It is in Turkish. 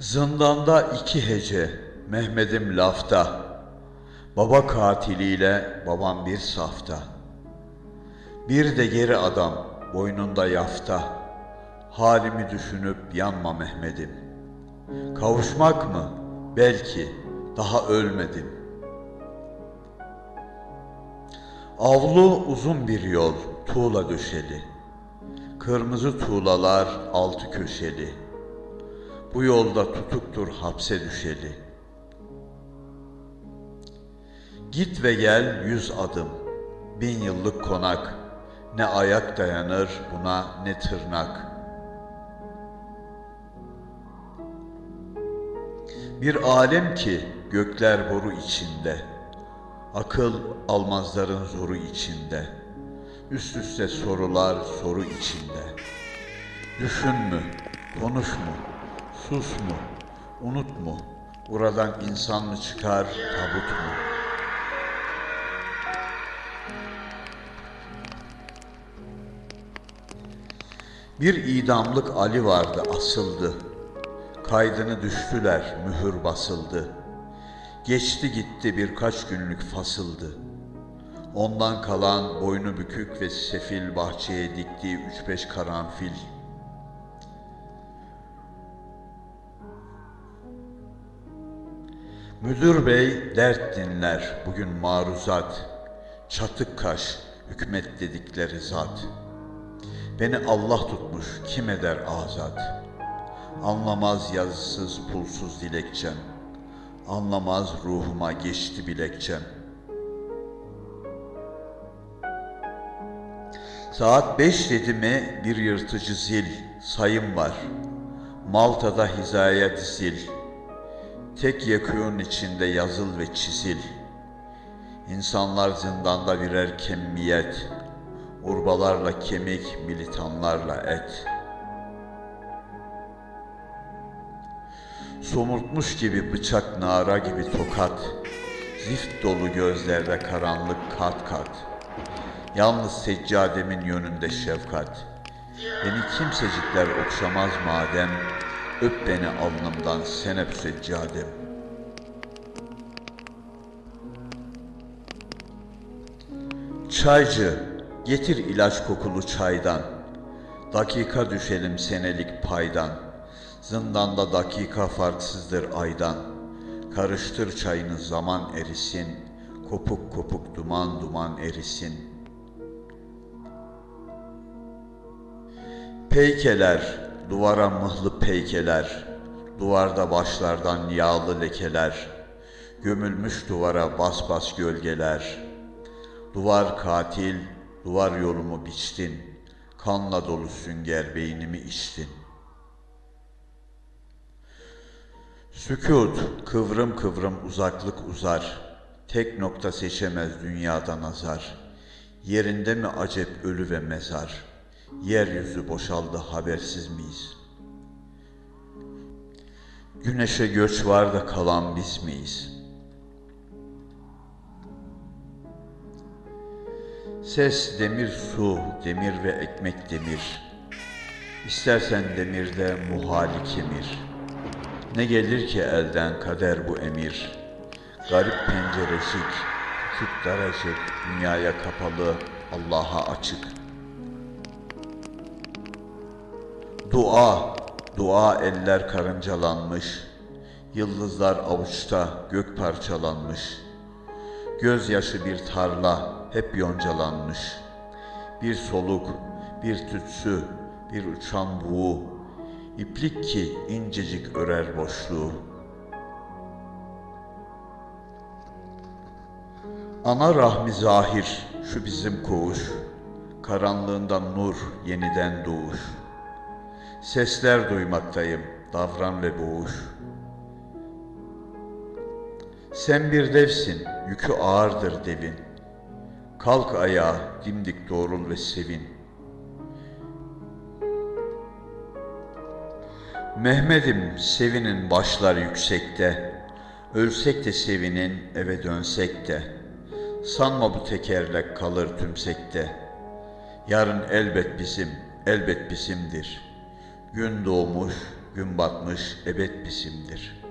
Zindanda iki hece, Mehmet'im lafta. Baba katiliyle babam bir safta. Bir de geri adam, boynunda yafta. Halimi düşünüp yanma Mehmet'im. Kavuşmak mı? Belki, daha ölmedim. Avlu uzun bir yol, tuğla döşeli. Kırmızı tuğlalar altı köşeli. Bu yolda tutuktur hapse düşeli. Git ve gel yüz adım, bin yıllık konak. Ne ayak dayanır buna ne tırnak. Bir alem ki gökler boru içinde. Akıl almazların zoru içinde. Üst üste sorular soru içinde. Düşün mü? Konuş mu? Sus mu? Unut mu? Buradan insan mı çıkar, tabut mu? Bir idamlık Ali vardı asıldı. Kaydını düştüler, mühür basıldı. Geçti gitti birkaç günlük fasıldı. Ondan kalan boynu bükük ve sefil bahçeye diktiği üç beş karanfil. Müdür bey dert dinler bugün maruzat. Çatık kaş hükmet dedikleri zat. Beni Allah tutmuş kim eder azat. Anlamaz yazısız pulsuz dilekçem. Anlamaz ruhuma geçti bilekçem. Saat beş dedi mi bir yırtıcı zil, sayım var. Malta'da hizaya dizil. Tek yakığın içinde yazıl ve çizil. İnsanlar zindanda birer kemmiyet. Urbalarla kemik, militanlarla et. Somurtmuş gibi bıçak nara gibi tokat. Zift dolu gözlerde karanlık kat kat. Yalnız seccademin yönünde şefkat. Beni kimsecikler okşamaz madem, öp beni alnımdan sen öp seccadem. Çaycı, getir ilaç kokulu çaydan. Dakika düşelim senelik paydan. Zindanda dakika farksızdır aydan. Karıştır çayını zaman erisin. Kopuk kopuk duman duman erisin. Peykeler, duvara mıhlı peykeler, duvarda başlardan yağlı lekeler, gömülmüş duvara bas bas gölgeler. Duvar katil, duvar yolumu biçtin, kanla dolu sünger beynimi içtin. Sükut, kıvrım kıvrım uzaklık uzar, tek nokta seçemez dünyada nazar. Yerinde mi acep ölü ve mezar, yeryüzü boşaldı habersiz miyiz? Güneşe göç var da kalan biz miyiz? Ses demir su, demir ve ekmek demir. İstersen demirde muhali kemir. Ne gelir ki elden kader bu emir. Garip pencerecik, küçük daracık, dünyaya kapalı, Allah'a açık. Dua, dua eller karıncalanmış. Yıldızlar avuçta, gök parçalanmış. Gözyaşı bir tarla, hep yoncalanmış. Bir soluk, bir tütsü, bir uçan buğu, iplik ki incecik örer boşluğu. Ana rahmi zahir, şu bizim koğuş, karanlığından nur, yeniden doğuş. Sesler duymaktayım, davran ve boğuş. Sen bir devsin, yükü ağırdır devin. Kalk ayağa, dimdik doğrul ve sevin. Mehmet'im sevinin başlar yüksekte. Ölsek de sevinin, eve dönsek de. Sanma bu tekerlek kalır tümsekte. Yarın elbet bizim, elbet bizimdir. Gün doğmuş, gün batmış ebed bizimdir.